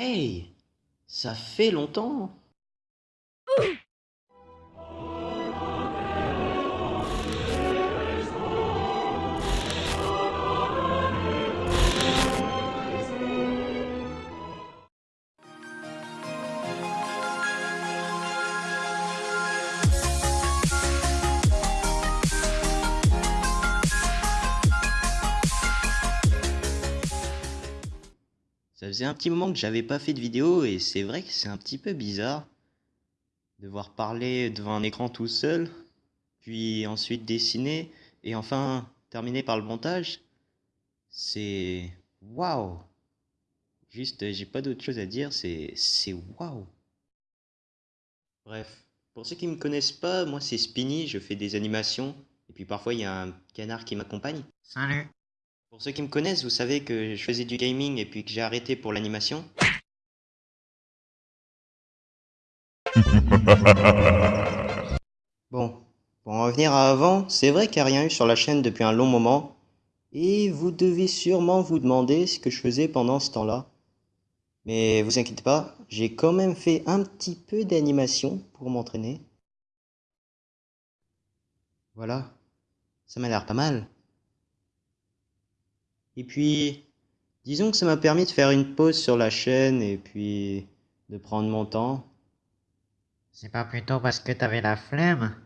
Hey, ça fait longtemps. Faisait un petit moment que j'avais pas fait de vidéo et c'est vrai que c'est un petit peu bizarre. Devoir parler devant un écran tout seul, puis ensuite dessiner et enfin terminer par le montage. C'est waouh. Juste, j'ai pas d'autre chose à dire, c'est c'est waouh. Bref, pour ceux qui me connaissent pas, moi c'est Spinny, je fais des animations et puis parfois il y a un canard qui m'accompagne. Salut. Pour ceux qui me connaissent, vous savez que je faisais du gaming et puis que j'ai arrêté pour l'animation. Bon, pour en revenir à avant, c'est vrai qu'il n'y a rien eu sur la chaîne depuis un long moment, et vous devez sûrement vous demander ce que je faisais pendant ce temps-là. Mais vous inquiétez pas, j'ai quand même fait un petit peu d'animation pour m'entraîner. Voilà, ça m'a l'air pas mal. Et puis, disons que ça m'a permis de faire une pause sur la chaîne et puis de prendre mon temps. C'est pas plutôt parce que t'avais la flemme?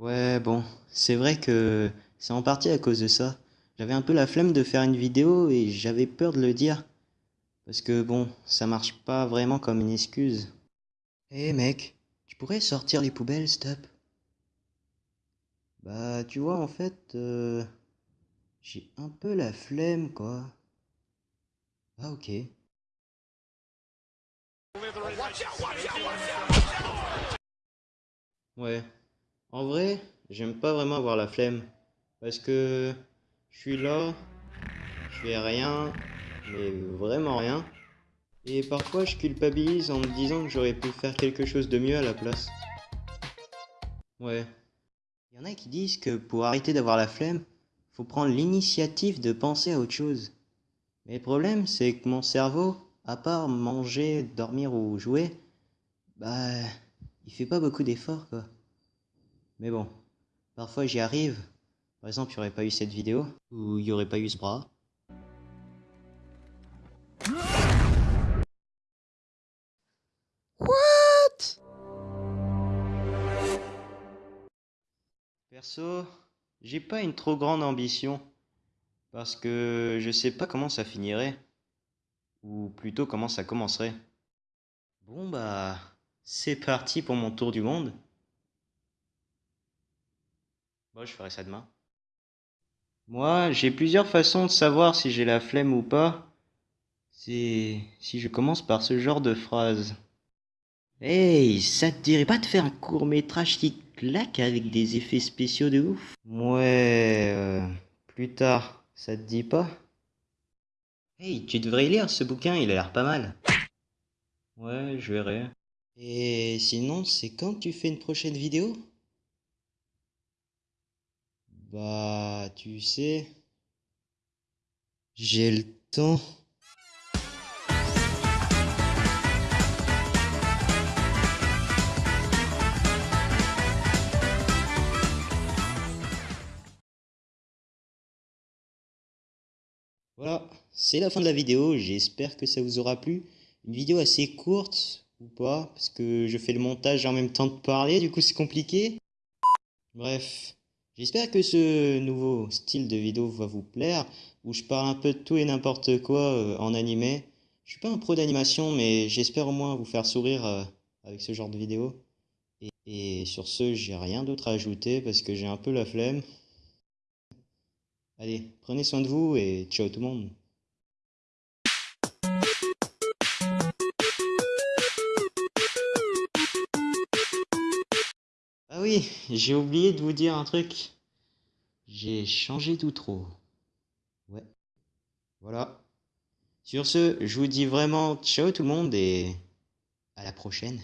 Ouais, bon, c'est vrai que c'est en partie à cause de ça. J'avais un peu la flemme de faire une vidéo et j'avais peur de le dire. Parce que bon, ça marche pas vraiment comme une excuse. Hé mec, tu pourrais sortir les poubelles, stop Bah, tu vois, en fait, euh, j'ai un peu la flemme, quoi. Ah, ok. Ouais. En vrai, j'aime pas vraiment avoir la flemme. Parce que je suis là, je fais rien, mais vraiment rien. Et parfois je culpabilise en me disant que j'aurais pu faire quelque chose de mieux à la place. Ouais. Il y en a qui disent que pour arrêter d'avoir la flemme, faut prendre l'initiative de penser à autre chose. Mais le problème, c'est que mon cerveau, à part manger, dormir ou jouer, bah, il fait pas beaucoup d'efforts, quoi. Mais bon, parfois j'y arrive. Par exemple, il n'y aurait pas eu cette vidéo, ou il n'y aurait pas eu ce bras. J'ai pas une trop grande ambition. Parce que je sais pas comment ça finirait. Ou plutôt comment ça commencerait. Bon bah, c'est parti pour mon tour du monde. Bon, je ferai ça demain. Moi, j'ai plusieurs façons de savoir si j'ai la flemme ou pas. C'est si je commence par ce genre de phrase. Hey, ça te dirait pas de faire un court métrage qui claque avec des effets spéciaux de ouf Ouais, euh, plus tard, ça te dit pas? Hey, tu devrais lire ce bouquin, il a l'air pas mal. Ouais, je verrai. Et sinon, c'est quand tu fais une prochaine vidéo? Bah, tu sais, j'ai le temps. Voilà, c'est la fin de la vidéo, j'espère que ça vous aura plu. Une vidéo assez courte, ou pas, parce que je fais le montage en même temps de parler, du coup c'est compliqué. Bref, j'espère que ce nouveau style de vidéo va vous plaire, où je parle un peu de tout et n'importe quoi euh, en animé. Je suis pas un pro d'animation, mais j'espère au moins vous faire sourire euh, avec ce genre de vidéo. Et, et sur ce, j'ai rien d'autre à ajouter parce que j'ai un peu la flemme. Allez, prenez soin de vous et ciao tout le monde. Ah oui, j'ai oublié de vous dire un truc. J'ai changé d'outro. Ouais. Voilà. Sur ce, je vous dis vraiment ciao tout le monde et à la prochaine.